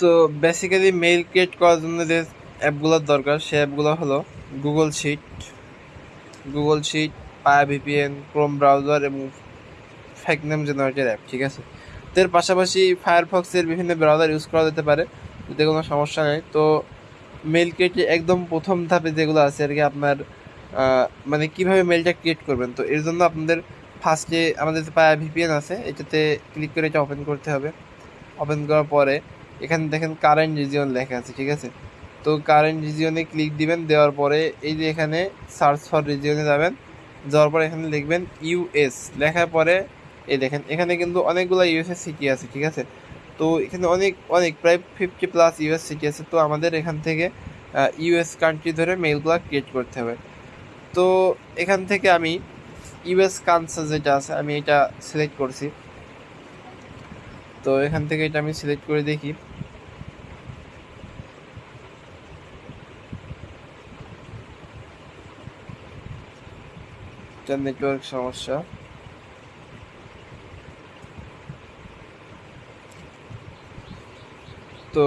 তো basically mail create করার জন্য যে অ্যাপগুলোর দরকার, সে অ্যাপগুলো হলো গুগল শিট গুগল শিট পায়া ভিপিএন ক্রোম ব্রাউজার এবং ফেক নেম জেনারেটর অ্যাপ ঠিক আছে? তো এর পাশাপাশি ফায়ারফক্সের বিভিন্ন ব্রাউজার ইউজ করা যেতে পারে, এতে কোনো সমস্যা নেই। তো মেল ক্রিয়েটে একদম প্রথম ধাপে যেগুলো আছে আর কি আপনার মানে কীভাবে মেলটা ক্রিয়েট করবেন? তো এর জন্য আপনাদের ফার্স্টে আমাদের যে পায়া ভিপিএন আছে, এটাতে ক্লিক করে এটা ওপেন করতে হবে। ওপেন করার পরে এখানে দেখেন কারেন্ট রিজিয়ন লেখা আছে, ঠিক আছে? তো কারেন্ট রিজিয়নে ক্লিক দিবেন, দেওয়ার পরে এই যে এখানে সার্চ ফর রিজিয়নে যাবেন, যাওয়ার পরে এখানে লিখবেন ইউএস লেখার পরে এই দেখেন, এখানে কিন্তু অনেকগুলো ইউএস সিটি আছে, ঠিক আছে? তো এখানে অনেক অনেক, প্রায় ফিফটি প্লাস ইউএস সিটি আছে, তো আমাদের এখান থেকে ইউএস কান্ট্রি ধরে মেলগুলো ক্রিয়েট করতে হবে। তো এখান থেকে আমি ইউএস কানসাস যেটা আছে, আমি এটা সিলেক্ট করছি। তো এখান থেকে এটা আমি সিলেক্ট করে দেখি। এটা নেটওয়ার্ক সমস্যা। তো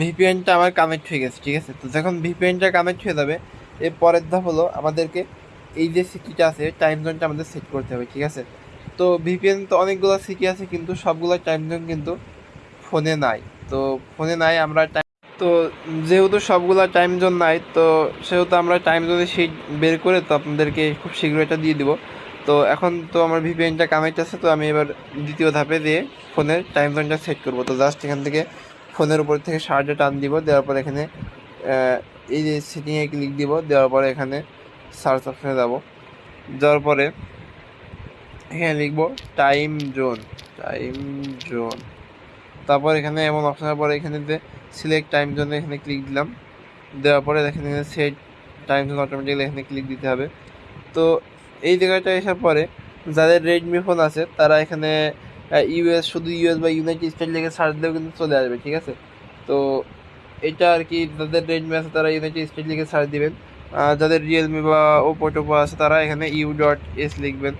ভিপিএনটা আমার কানেক্ট হয়ে গেছে, ঠিক আছে? তো যখন ভিপিএনটা কানেক্ট হয়ে যাবে, এর পরের ধাপ হলো আমাদেরকে এই যে সিটিটা আছে টাইম জোনটা আমাদের সেট করতে হবে, ঠিক আছে? তো ভিপিএন তো অনেকগুলো সিটি আছে, কিন্তু সবগুলো টাইম জোন কিন্তু ফোনে নাই। তো ফোনে নাই, আমরা তো যেহেতু সবগুলো টাইম জোন নাই, তো সেহেতু আমরা টাইম জোনের শিট বের করে তো আপনাদেরকে খুব শীঘ্র এটা দিয়ে দিব। তো এখন তো আমার ভিপিএনটা কানেক্ট আছে, তো আমি এবার দ্বিতীয় ধাপে দিয়ে ফোনের টাইম জোনটা সেট করব। তো জাস্ট এখান থেকে ফোনের উপর থেকে শার্টে টান দিব, দেওয়ার পর এখানে এই যে সেটিংয়ে ক্লিক দিব, দেওয়ার পরে এখানে সার্চ অপশনে যাব। যাওয়ার পরে এখানে লিখব টাইম জোন টাইম জোন তারপর এখানে এমন অপশনের পরে এখানে সিলেক্ট টাইম জোনে এখানে ক্লিক দিলাম। দেওয়ার পরে দেখেন এখানে সেট টাইম জোন অটোমেটিক্যালি এখানে ক্লিক দিতে হবে। তো এই জায়গাটা আসার পরে যাদের রেডমি ফোন আছে, তারা এখানে ইউএস শুধু ইউএস বা ইউনাইটেড স্টেট লিখে সার্চ দিলেও কিন্তু চলে আসবে, ঠিক আছে? তো এটা আর কি, যাদের রেডমি আছে তারা ইউনাইটেড স্টেট লিখে সার্চ দিবেন। যাদের রিয়েলমি বা ওপো টোপো আছে, তারা এখানে ইউ ডট এস লিখবেন।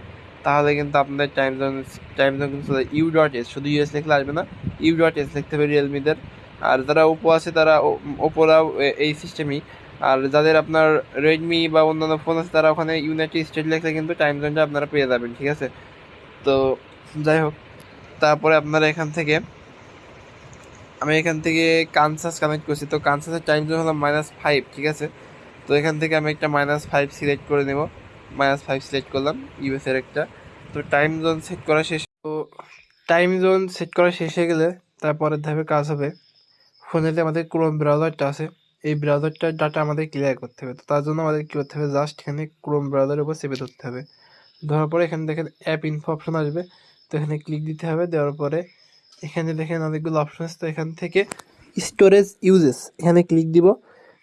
তাহলে কিন্তু আপনাদের টাইম জোন টাইম জোন কিন্তু ইউ ডট এস শুধু ইউএস লিখলে আসবে না ইউ ডট এস লিখতে হবে রিয়েলমিদের আর যারা ওপো আছে, তারা ওপোরাও এই সিস্টেমই আর যাদের আপনার রেডমি বা অন্যান্য ফোন আছে, তারা ওখানে ইউনাইটেড স্টেট লিখলে কিন্তু টাইম জোনটা আপনারা পেয়ে যাবেন, ঠিক আছে? তো যাই হোক, তারপরে আপনারা এখান থেকে, আমি এখান থেকে কানসাস কানেক্ট করছি। তো কানসাসের টাইম জোন হলো মাইনাস ফাইভ ঠিক আছে? তো এখান থেকে আমি একটা মাইনাস ফাইভ সিলেক্ট করে নেব। মাইনাস ফাইভ সিলেক্ট করলাম ইউএস এর একটা। তো টাইম জোন সেট করা শেষ। তো টাইম জোন সেট করা শেষ হয়ে গেলে তারপরের ধাপে কাজ হবে। ফোনেতে আমাদের ক্রোম ব্রাউজারটা আছে। এই ব্রাউজারটার ডাটা আমাদের ক্লিয়ার করতে হবে। তো তার জন্য আমাদের কী করতে হবে? জাস্ট এখানে ক্রোম ব্রাউজারের উপর চেপে ধরতে হবে। ধরার পরে এখানে দেখেন অ্যাপ ইনফো অপশন আসবে। তো এখানে ক্লিক দিতে হবে। দেওয়ার পরে এখানে দেখেন অনেকগুলো অপশন আছে তো এখান থেকে স্টোরেজ ইউজেস এখানে ক্লিক দিব।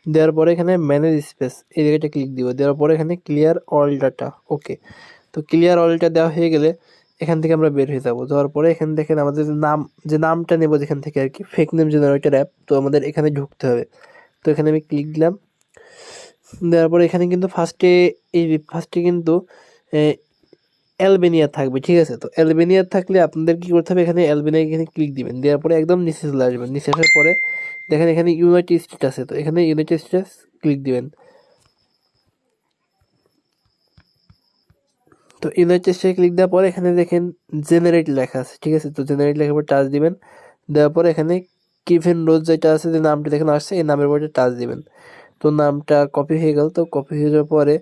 দেওয়ার পরে এখানে ম্যানেজ স্পেস এই জায়গাটা ক্লিক দিব। দেওয়ার পরে এখানে ক্লিয়ার অল ডাটা ওকে তো ক্লিয়ার অলটা দেওয়া হয়ে গেলে এখান থেকে আমরা বের হয়ে যাব। যাওয়ার পরে এখান থেকে আমাদের নাম, যে নামটা নেব যেখান থেকে আর কি ফেক নেম জেনারেটর অ্যাপ তো আমাদের এখানে ঢুকতে হবে। তো এখানে আমি ক্লিক দিলাম। দেওয়ার পরে এখানে কিন্তু ফার্স্টে এই ফার্স্টে কিন্তু অ্যালবেনিয়া থাকবে, ঠিক আছে? তো অ্যালবেনিয়া থাকলে আপনাদের কি করতে হবে? এখানে অ্যালবেনিয়া এখানে ক্লিক দিবেন। দেওয়ার পরে একদম নিচে চলে আসবেন। নিচে আসার পরে দেখেন এখানে ইউনাইটেড স্টেট আছে। তো এখানে ইউনাইটেড স্টেটস ক্লিক দিবেন। তো ইউনাইটেড স্টেট ক্লিক দেওয়ার পরে এখানে দেখেন জেনারেট লেখা আছে, ঠিক আছে? তো জেনারেট লেখার পর টাচ দিবেন। দেওয়ার পরে এখানে কিভেন রোজ যেটা আছে, যে নামটা দেখেন আসছে, এই নামের পরে টাচ দিবেন। তো নামটা কপি হয়ে গেল। তো কপি হয়ে যাওয়ার পরে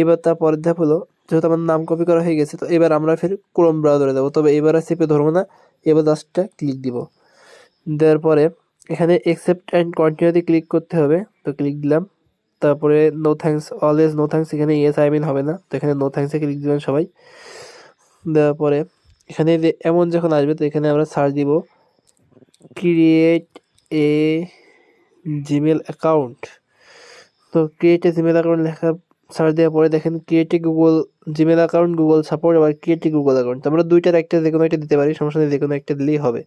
এবার তার পরের ধাপ হলো যেহেতু আমার নাম কপি করা হয়ে গেছে, তো এবার আমরা ফের ক্রোম ব্রাউজারে যাব। তবে এবার আর চেপে ধরবো না, এবার জাস্টটা ক্লিক দিব। দেওয়ার পরে এখানে একসেপ্ট অ্যান্ড কন্টিনিউতে ক্লিক করতে হবে, তো ক্লিক দিলাম। তারপরে no thanks always no thanks এখানে ইয়েস আই মিন হবে না, তো এখানে নো থ্যাঙ্কসে ক্লিক দিবেন সবাই। দেওয়ার পরে এখানে এমন যখন আসবে, তো এখানে আমরা সার্চ দিব ক্রিয়েট এ জিমেল অ্যাকাউন্ট তো ক্রিয়েট এ জিমেল অ্যাকাউন্ট লেখা সার্চ দেওয়ার পরে দেখেন create Google Gmail account Google support আবার ক্রিয়েট গুগল অ্যাকাউন্ট আমরা দুইটার একটা যে কোনো একটা দিতে পারি, সমস্যা নেই, যে কোনো একটা দিলেই হবে।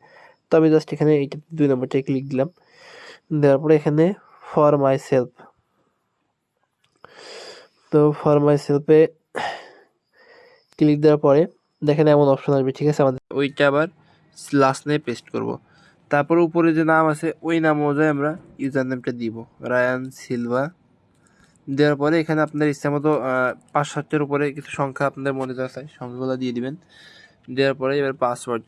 তো আমি জাস্ট এখানে এইটা দুই নম্বরটায় ক্লিক দিলাম। দেওয়ার পরে এখানে ফর মাই সেলফ তো ফর মাই সেলফে ক্লিক দেওয়ার পরে দেখেন এমন অপশন আসবে, ঠিক আছে? আমাদের ওইটা আবার লাস্ট নেই পেস্ট করব। তারপর উপরে যে নাম আছে, ওই নাম অনুযায়ী আমরা ইউজার নেমটা দিব। রায়ান সিলভা দেওয়ার পরে এখানে আপনার ইচ্ছা মতো সাতটার উপরে কিছু সংখ্যা আপনাদের মনে যা চাই সংখ্যাগুলো দিয়ে দিবেন। দেওয়ার পরে এবার পাসওয়ার্ড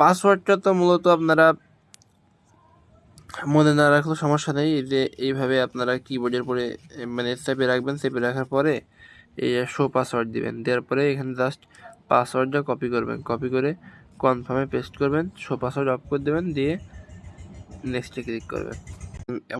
পাসওয়ার্ডটা তো মূলত আপনারা মনে না রাখলেও সমস্যা নেই যে এইভাবে আপনারা কিবোর্ডের পরে মানে চেপে রাখবেন চেপে রাখার পরে এই শো পাসওয়ার্ড দিবেন। দেওয়ার পরে এখানে জাস্ট পাসওয়ার্ডটা কপি করবেন। কপি করে কনফার্মে পেস্ট করবেন শো পাসওয়ার্ড অফ করে দেবেন, দিয়ে নেক্সটে ক্লিক করবেন।